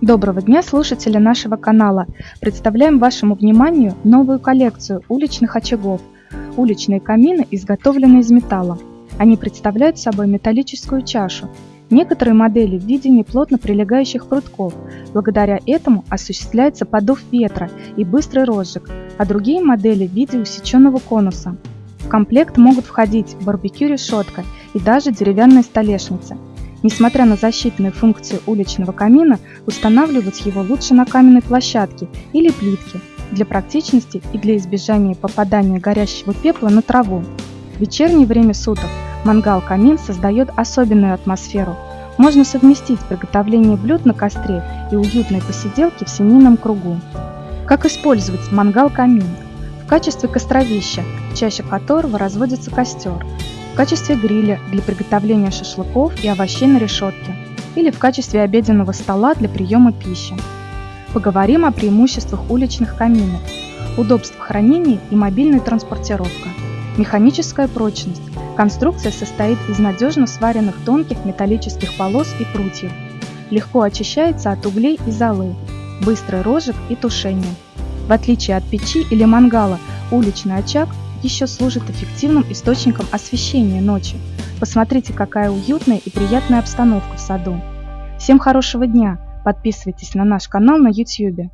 Доброго дня, слушатели нашего канала! Представляем вашему вниманию новую коллекцию уличных очагов. Уличные камины изготовлены из металла. Они представляют собой металлическую чашу. Некоторые модели в виде неплотно прилегающих прутков. Благодаря этому осуществляется подув ветра и быстрый розжиг, а другие модели в виде усеченного конуса. В комплект могут входить барбекю-решетка и даже деревянная столешница – Несмотря на защитные функции уличного камина, устанавливать его лучше на каменной площадке или плитке для практичности и для избежания попадания горящего пепла на траву. В вечернее время суток мангал-камин создает особенную атмосферу. Можно совместить приготовление блюд на костре и уютные посиделки в семейном кругу. Как использовать мангал-камин? В качестве костровища, чаще которого разводится костер, качестве гриля для приготовления шашлыков и овощей на решетке или в качестве обеденного стола для приема пищи. Поговорим о преимуществах уличных каминов, удобство хранения и мобильная транспортировка. Механическая прочность. Конструкция состоит из надежно сваренных тонких металлических полос и прутьев. Легко очищается от углей и золы. Быстрый розжиг и тушение. В отличие от печи или мангала, уличный очаг еще служит эффективным источником освещения ночи. Посмотрите, какая уютная и приятная обстановка в саду. Всем хорошего дня! Подписывайтесь на наш канал на YouTube.